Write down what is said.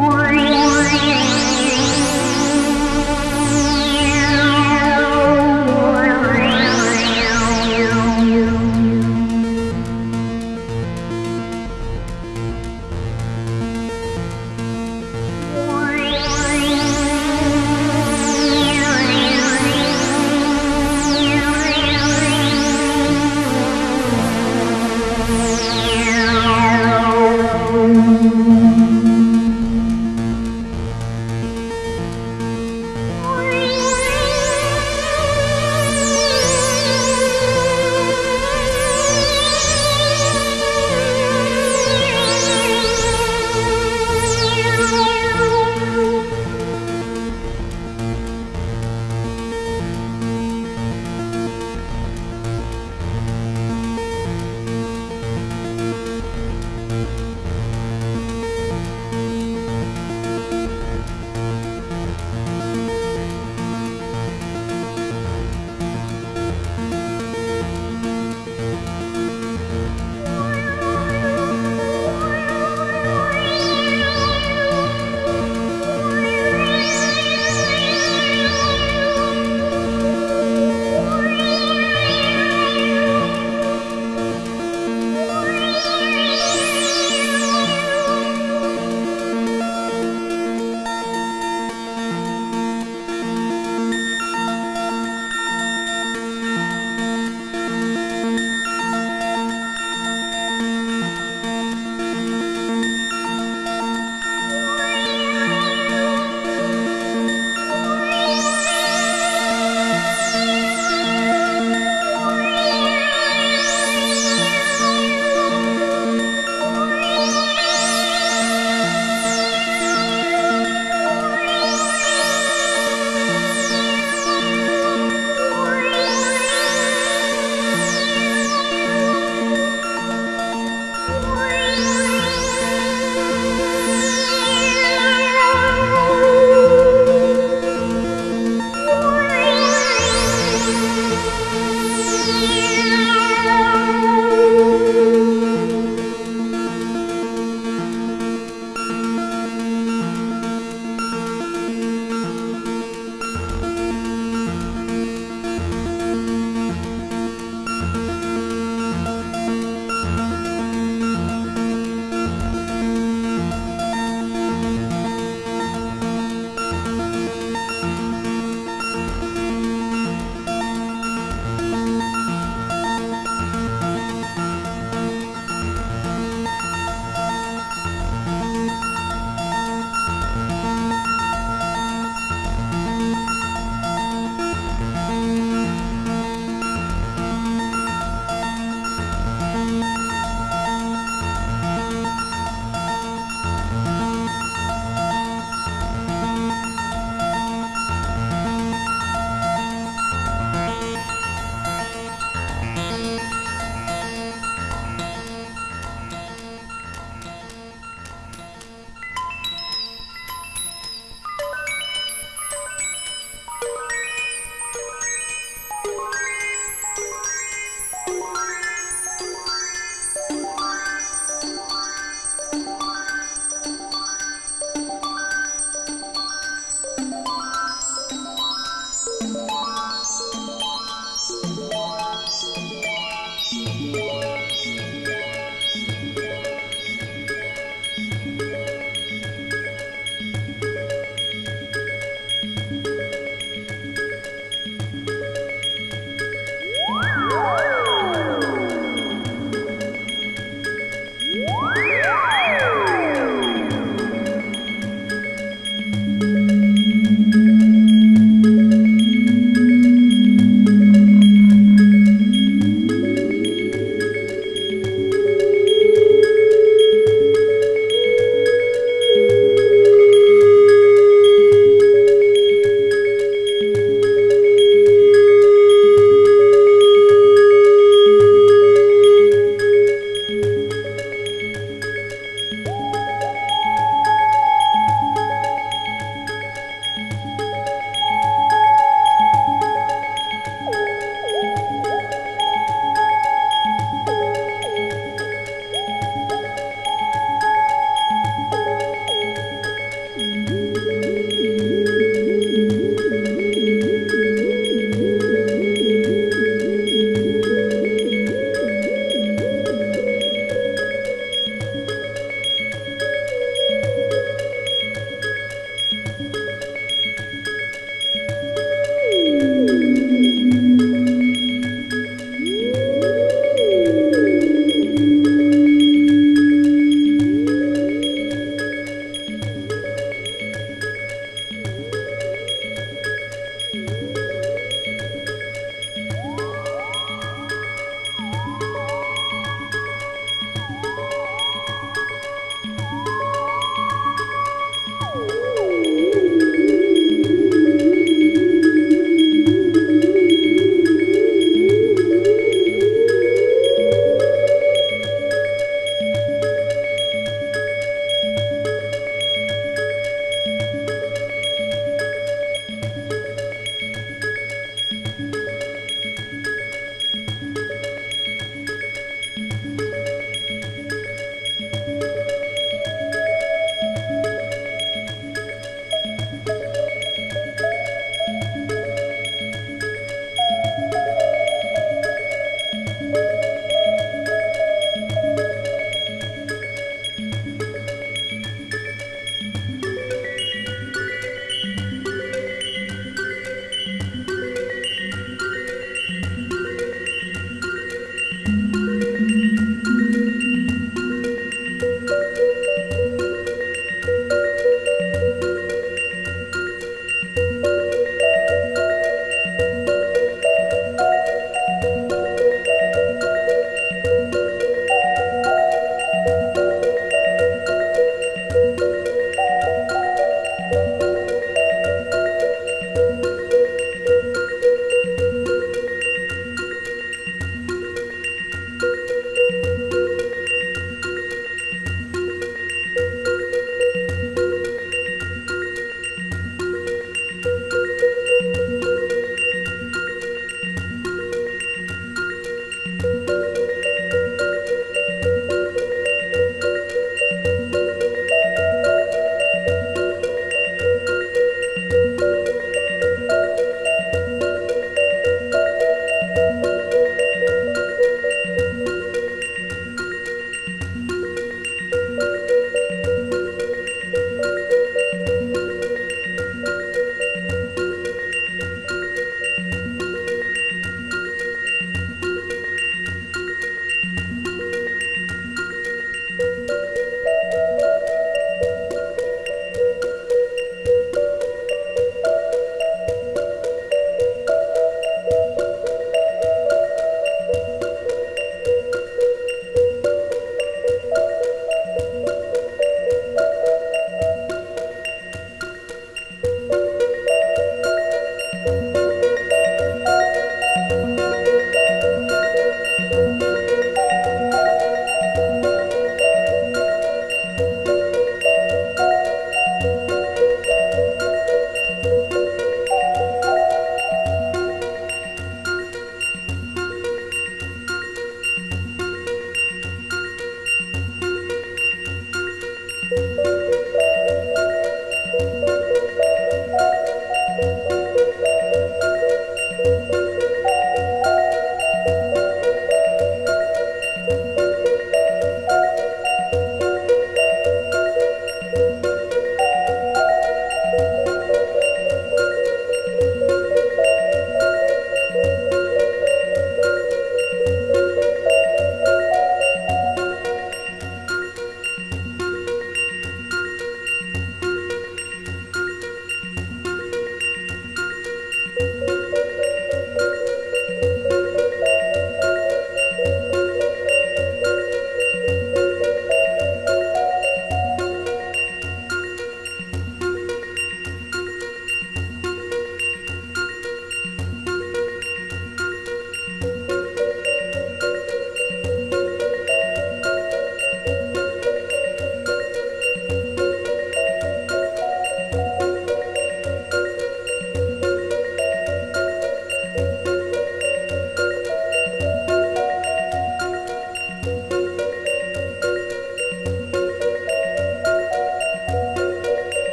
Oh,